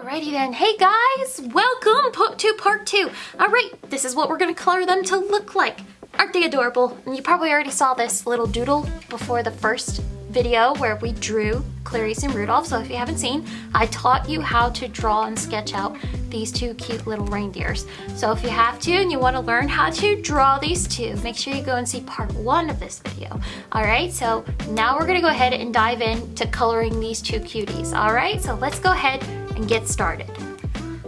Alrighty then. Hey guys, welcome to part two. Alright, this is what we're gonna color them to look like. Aren't they adorable? And you probably already saw this little doodle before the first video where we drew Clarice and Rudolph. So if you haven't seen, I taught you how to draw and sketch out these two cute little reindeers. So if you have to and you want to learn how to draw these two, make sure you go and see part one of this video. All right, so now we're gonna go ahead and dive in to coloring these two cuties. All right, so let's go ahead and get started.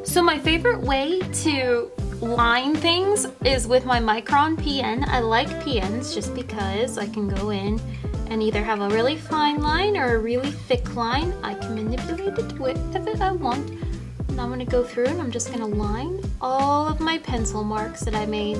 So my favorite way to line things is with my Micron PN. I like PNs just because I can go in and either have a really fine line or a really thick line. I can manipulate it I want. And I'm gonna go through and I'm just gonna line all of my pencil marks that I made.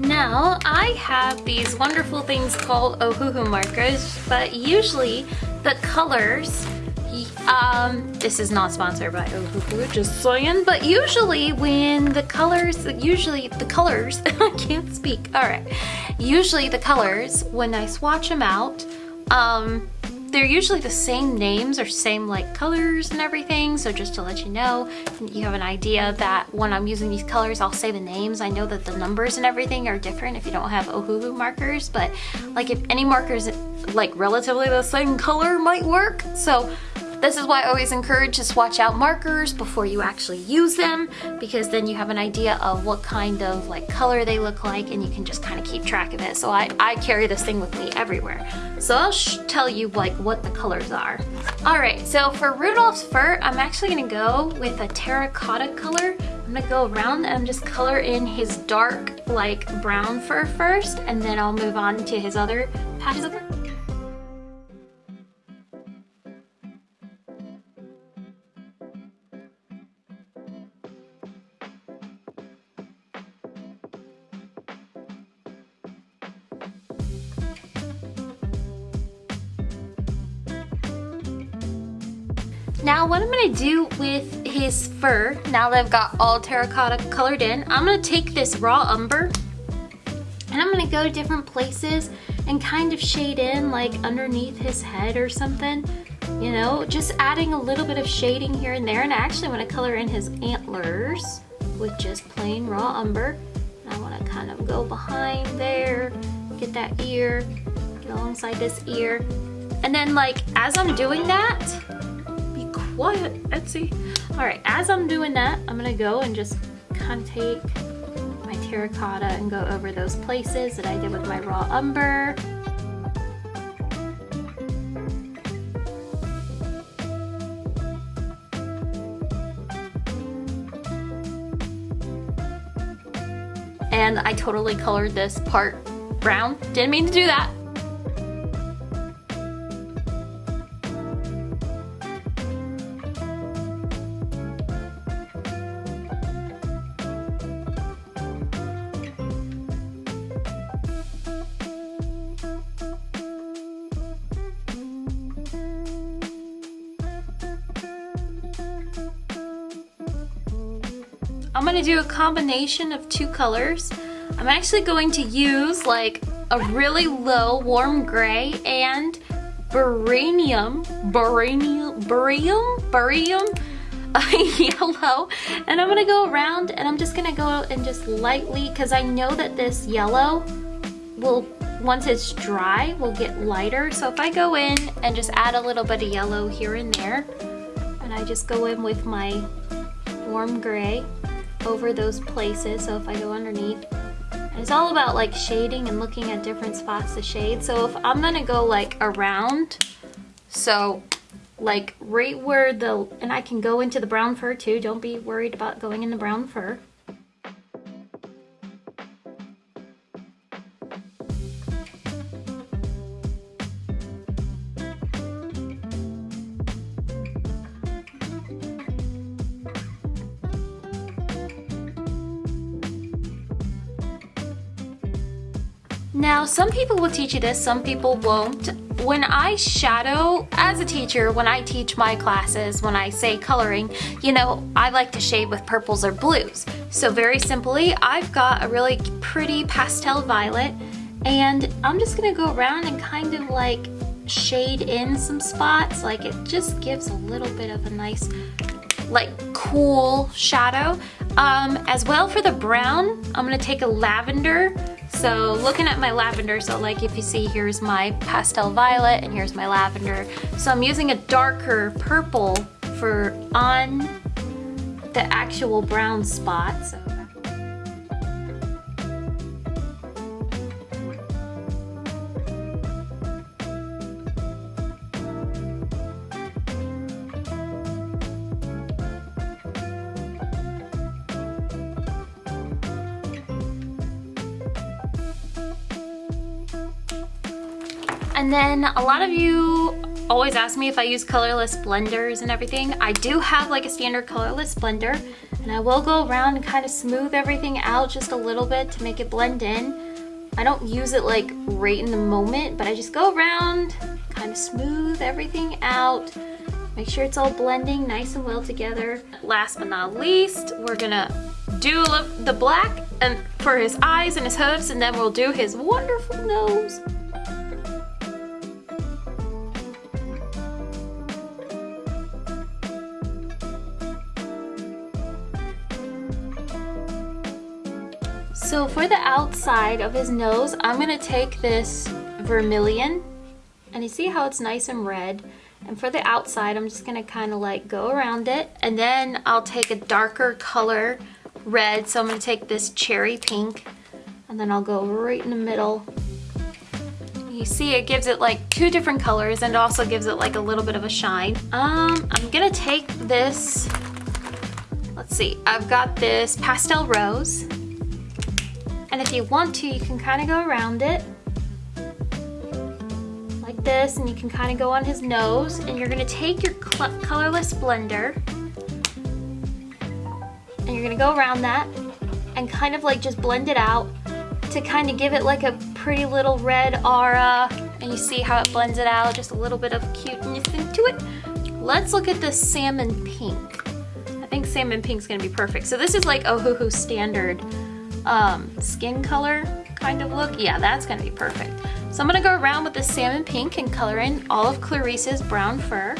Now, I have these wonderful things called Ohuhu markers, but usually the colors, um, this is not sponsored by Ohuhu, just saying, but usually when the colors, usually the colors, I can't speak, all right, usually the colors, when I swatch them out, um, they're usually the same names or same like colors and everything. So just to let you know, you have an idea that when I'm using these colors, I'll say the names. I know that the numbers and everything are different if you don't have Ohuhu markers, but like if any markers like relatively the same color might work. So this is why I always encourage to swatch out markers before you actually use them because then you have an idea of what kind of like color they look like and you can just kind of keep track of it. So I, I carry this thing with me everywhere. So I'll tell you like what the colors are. All right, so for Rudolph's fur, I'm actually gonna go with a terracotta color. I'm gonna go around and just color in his dark like brown fur first and then I'll move on to his other patches of fur. Now what I'm gonna do with his fur, now that I've got all terracotta colored in, I'm gonna take this raw umber and I'm gonna go to different places and kind of shade in like underneath his head or something. You know, just adding a little bit of shading here and there. And I actually wanna color in his antlers with just plain raw umber. And I wanna kind of go behind there, get that ear, get alongside this ear. And then like, as I'm doing that, what? Etsy. All right, as I'm doing that, I'm gonna go and just kind of take my terracotta and go over those places that I did with my raw umber. And I totally colored this part brown. Didn't mean to do that. I'm gonna do a combination of two colors. I'm actually going to use like a really low warm gray and beryllium, beryllium, beryllium, beryllium yellow. And I'm gonna go around and I'm just gonna go and just lightly, cause I know that this yellow will, once it's dry, will get lighter. So if I go in and just add a little bit of yellow here and there, and I just go in with my warm gray, over those places. So if I go underneath, it's all about like shading and looking at different spots to shade. So if I'm gonna go like around, so like right where the, and I can go into the brown fur too. Don't be worried about going in the brown fur. Some people will teach you this, some people won't. when I shadow, as a teacher, when I teach my classes, when I say coloring, you know, I like to shade with purples or blues. So very simply, I've got a really pretty pastel violet and I'm just gonna go around and kind of like shade in some spots. Like it just gives a little bit of a nice like cool shadow. Um, as well for the brown, I'm gonna take a lavender. So looking at my lavender, so like if you see here's my pastel violet and here's my lavender. So I'm using a darker purple for on the actual brown spot. So And then a lot of you always ask me if I use colorless blenders and everything. I do have like a standard colorless blender and I will go around and kind of smooth everything out just a little bit to make it blend in. I don't use it like right in the moment, but I just go around, kind of smooth everything out, make sure it's all blending nice and well together. Last but not least, we're gonna do the black and for his eyes and his hooves, and then we'll do his wonderful nose. So for the outside of his nose, I'm gonna take this vermilion and you see how it's nice and red. And for the outside, I'm just gonna kind of like go around it. And then I'll take a darker color red. So I'm gonna take this cherry pink and then I'll go right in the middle. You see it gives it like two different colors and also gives it like a little bit of a shine. Um, I'm gonna take this, let's see, I've got this pastel rose and if you want to, you can kind of go around it like this and you can kind of go on his nose and you're gonna take your colorless blender and you're gonna go around that and kind of like just blend it out to kind of give it like a pretty little red aura and you see how it blends it out just a little bit of cuteness into it. Let's look at the salmon pink. I think salmon pink is gonna be perfect. So this is like Ohuhu standard um, skin color kind of look, yeah, that's gonna be perfect. So I'm gonna go around with the salmon pink and color in all of Clarice's brown fur.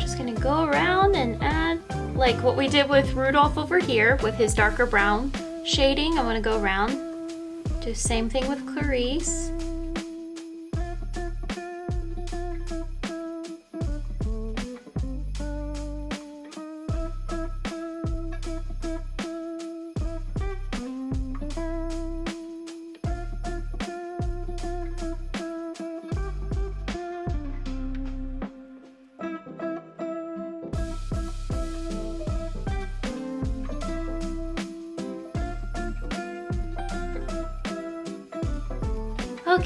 Just gonna go around and add like what we did with Rudolph over here with his darker brown shading. I'm gonna go around, do same thing with Clarice.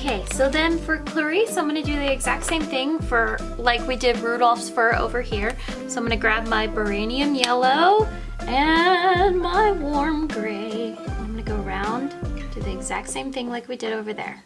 Okay, so then for Clarice, I'm gonna do the exact same thing for like we did Rudolph's fur over here. So I'm gonna grab my Baranium Yellow and my Warm Gray. I'm gonna go around, do the exact same thing like we did over there.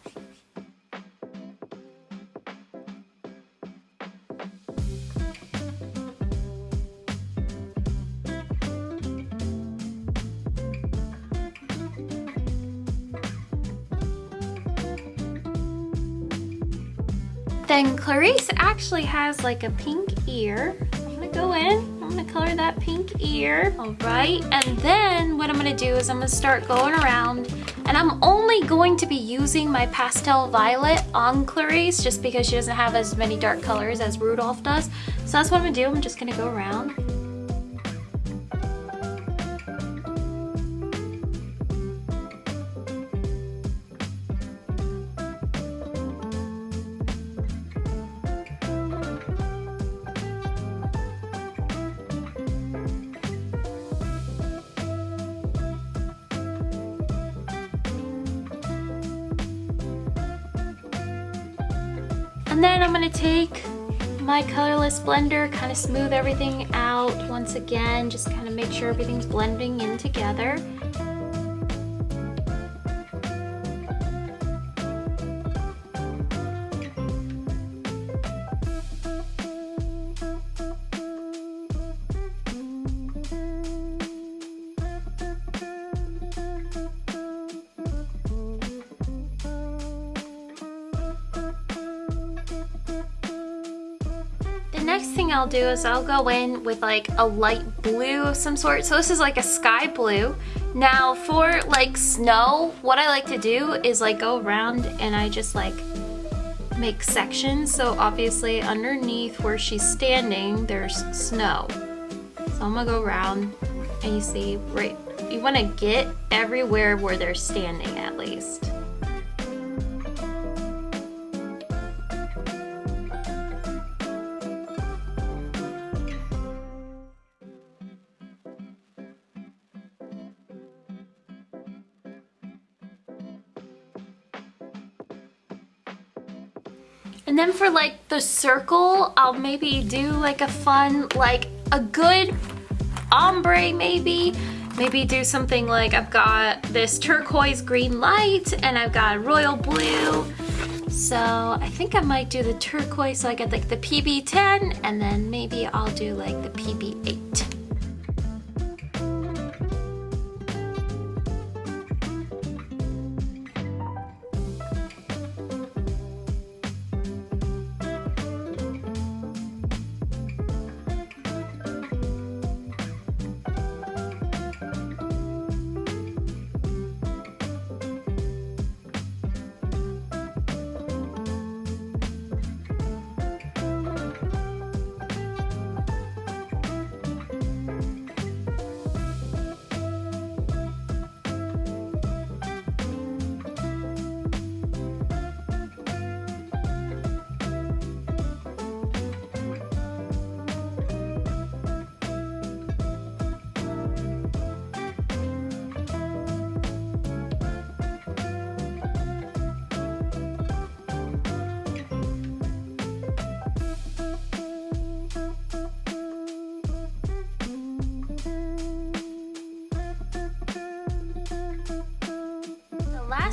Clarice actually has like a pink ear. I'm gonna go in, I'm gonna color that pink ear. All right, and then what I'm gonna do is I'm gonna start going around and I'm only going to be using my pastel violet on Clarice just because she doesn't have as many dark colors as Rudolph does. So that's what I'm gonna do, I'm just gonna go around. And then I'm gonna take my colorless blender, kind of smooth everything out once again, just kind of make sure everything's blending in together. Next thing I'll do is I'll go in with like a light blue of some sort. So this is like a sky blue. Now for like snow, what I like to do is like go around and I just like make sections. So obviously underneath where she's standing, there's snow. So I'm gonna go around and you see, right, you wanna get everywhere where they're standing at least. For like the circle, I'll maybe do like a fun, like a good ombre maybe. Maybe do something like I've got this turquoise green light and I've got royal blue. So I think I might do the turquoise so I get like the PB10 and then maybe I'll do like the PB8.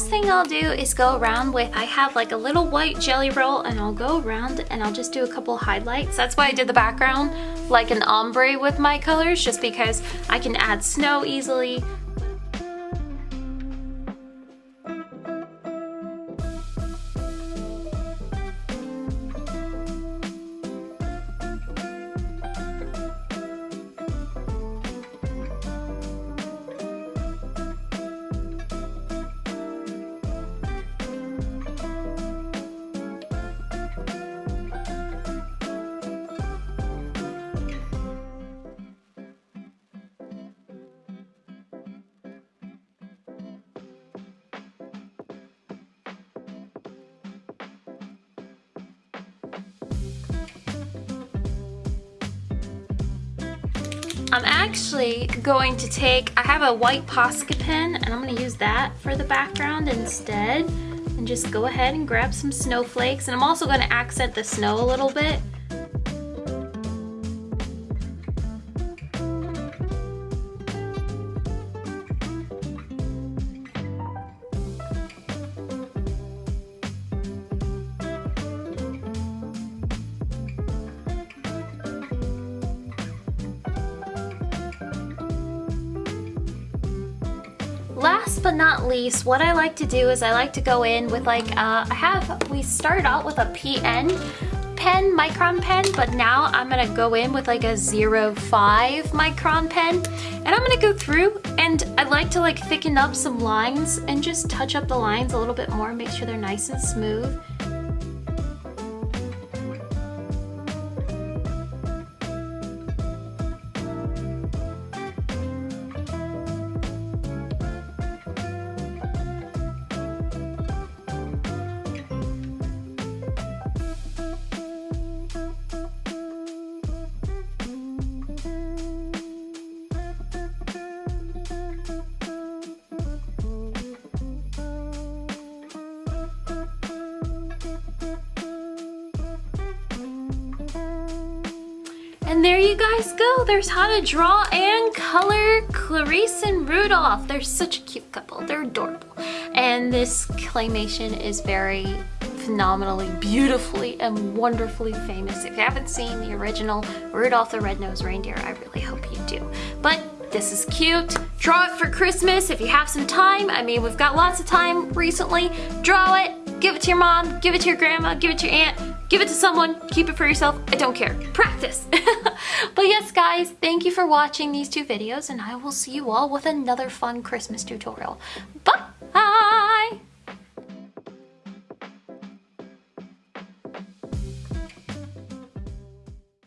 Thing I'll do is go around with, I have like a little white jelly roll and I'll go around and I'll just do a couple highlights. That's why I did the background like an ombre with my colors, just because I can add snow easily. I'm actually going to take, I have a white Posca pen and I'm gonna use that for the background instead and just go ahead and grab some snowflakes and I'm also gonna accent the snow a little bit last but not least, what I like to do is I like to go in with like, uh, I have, we started out with a PN pen, micron pen, but now I'm gonna go in with like a 05 micron pen. And I'm gonna go through and I like to like thicken up some lines and just touch up the lines a little bit more, make sure they're nice and smooth. And there you guys go. There's how to draw and color Clarice and Rudolph. They're such a cute couple. They're adorable. And this claymation is very phenomenally, beautifully, and wonderfully famous. If you haven't seen the original Rudolph the Red-Nosed Reindeer, I really hope you do. But this is cute. Draw it for Christmas if you have some time. I mean, we've got lots of time recently. Draw it, give it to your mom, give it to your grandma, give it to your aunt, give it to someone, keep it for yourself. I don't care. Practice. but yes, guys, thank you for watching these two videos, and I will see you all with another fun Christmas tutorial. Bye!